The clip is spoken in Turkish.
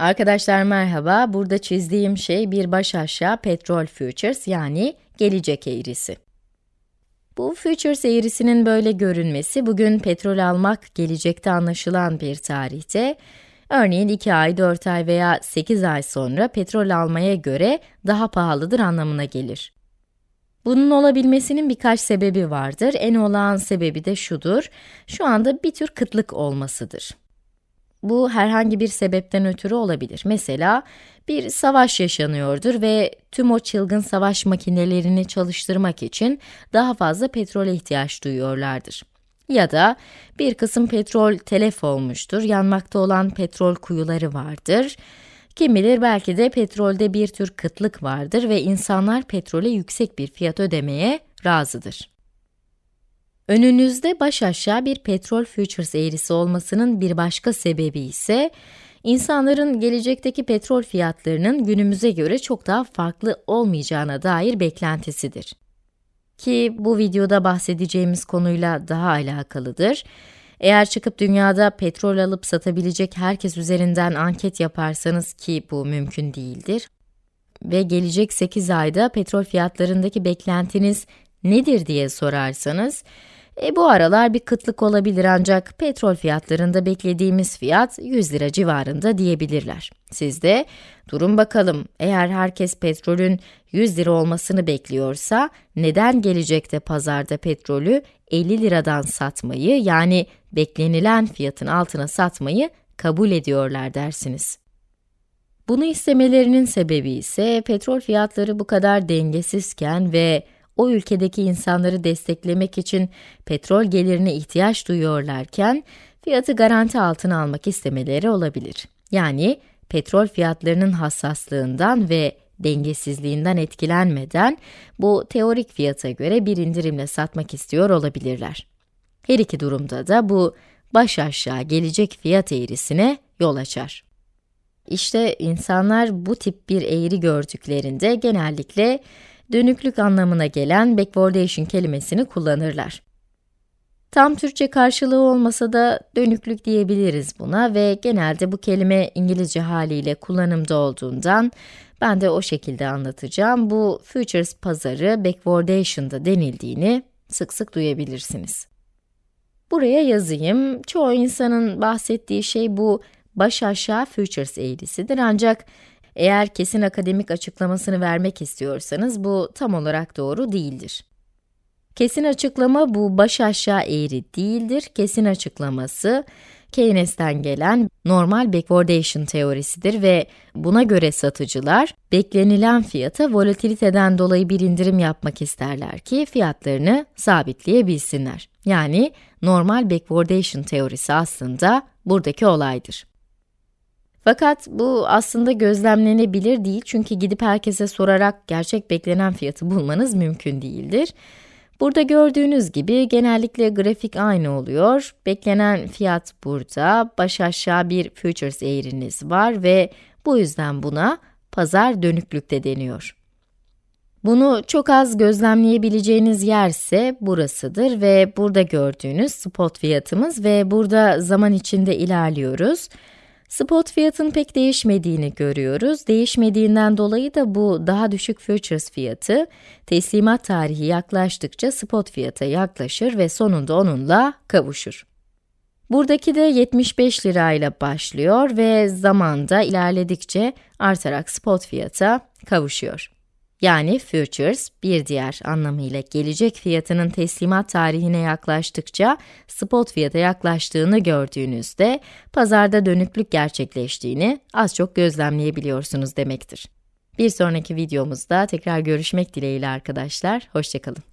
Arkadaşlar merhaba, burada çizdiğim şey bir baş aşağı petrol futures yani gelecek eğrisi. Bu futures eğrisinin böyle görünmesi, bugün petrol almak gelecekte anlaşılan bir tarihte, örneğin 2 ay, 4 ay veya 8 ay sonra petrol almaya göre daha pahalıdır anlamına gelir. Bunun olabilmesinin birkaç sebebi vardır. En olağan sebebi de şudur, şu anda bir tür kıtlık olmasıdır. Bu herhangi bir sebepten ötürü olabilir. Mesela bir savaş yaşanıyordur ve tüm o çılgın savaş makinelerini çalıştırmak için daha fazla petrole ihtiyaç duyuyorlardır. Ya da bir kısım petrol telef olmuştur, yanmakta olan petrol kuyuları vardır. Kim bilir belki de petrolde bir tür kıtlık vardır ve insanlar petrole yüksek bir fiyat ödemeye razıdır. Önünüzde baş aşağı bir petrol futures eğrisi olmasının bir başka sebebi ise, insanların gelecekteki petrol fiyatlarının günümüze göre çok daha farklı olmayacağına dair beklentisidir. Ki bu videoda bahsedeceğimiz konuyla daha alakalıdır. Eğer çıkıp dünyada petrol alıp satabilecek herkes üzerinden anket yaparsanız ki bu mümkün değildir ve gelecek 8 ayda petrol fiyatlarındaki beklentiniz nedir diye sorarsanız, e, bu aralar bir kıtlık olabilir ancak petrol fiyatlarında beklediğimiz fiyat 100 lira civarında diyebilirler. Siz de durun bakalım eğer herkes petrolün 100 lira olmasını bekliyorsa neden gelecekte pazarda petrolü 50 liradan satmayı yani beklenilen fiyatın altına satmayı kabul ediyorlar dersiniz. Bunu istemelerinin sebebi ise petrol fiyatları bu kadar dengesizken ve o ülkedeki insanları desteklemek için petrol gelirine ihtiyaç duyuyorlarken, fiyatı garanti altına almak istemeleri olabilir. Yani, petrol fiyatlarının hassaslığından ve dengesizliğinden etkilenmeden, bu teorik fiyata göre bir indirimle satmak istiyor olabilirler. Her iki durumda da bu, baş aşağı gelecek fiyat eğrisine yol açar. İşte insanlar bu tip bir eğri gördüklerinde genellikle dönüklük anlamına gelen backwardation kelimesini kullanırlar. Tam Türkçe karşılığı olmasa da dönüklük diyebiliriz buna ve genelde bu kelime İngilizce haliyle kullanımda olduğundan ben de o şekilde anlatacağım. Bu futures pazarı backwardation'da denildiğini sık sık duyabilirsiniz. Buraya yazayım. Çoğu insanın bahsettiği şey bu baş aşağı futures eğrisidir ancak eğer kesin akademik açıklamasını vermek istiyorsanız bu tam olarak doğru değildir. Kesin açıklama bu baş aşağı eğri değildir. Kesin açıklaması Keynes'ten gelen normal backwardation teorisidir ve buna göre satıcılar beklenilen fiyata volatiliteden dolayı bir indirim yapmak isterler ki fiyatlarını sabitleyebilsinler. Yani normal backwardation teorisi aslında buradaki olaydır. Fakat bu aslında gözlemlenebilir değil çünkü gidip herkese sorarak gerçek beklenen fiyatı bulmanız mümkün değildir. Burada gördüğünüz gibi genellikle grafik aynı oluyor. Beklenen fiyat burada, baş aşağı bir futures eğriniz var ve bu yüzden buna pazar dönüklükte deniyor. Bunu çok az gözlemleyebileceğiniz yer ise burasıdır ve burada gördüğünüz spot fiyatımız ve burada zaman içinde ilerliyoruz. Spot fiyatın pek değişmediğini görüyoruz. Değişmediğinden dolayı da bu daha düşük futures fiyatı, teslimat tarihi yaklaştıkça spot fiyata yaklaşır ve sonunda onunla kavuşur. Buradaki de 75 lirayla başlıyor ve zamanda ilerledikçe artarak spot fiyata kavuşuyor. Yani futures, bir diğer anlamıyla gelecek fiyatının teslimat tarihine yaklaştıkça spot fiyata yaklaştığını gördüğünüzde pazarda dönüklük gerçekleştiğini az çok gözlemleyebiliyorsunuz demektir. Bir sonraki videomuzda tekrar görüşmek dileğiyle arkadaşlar, hoşçakalın.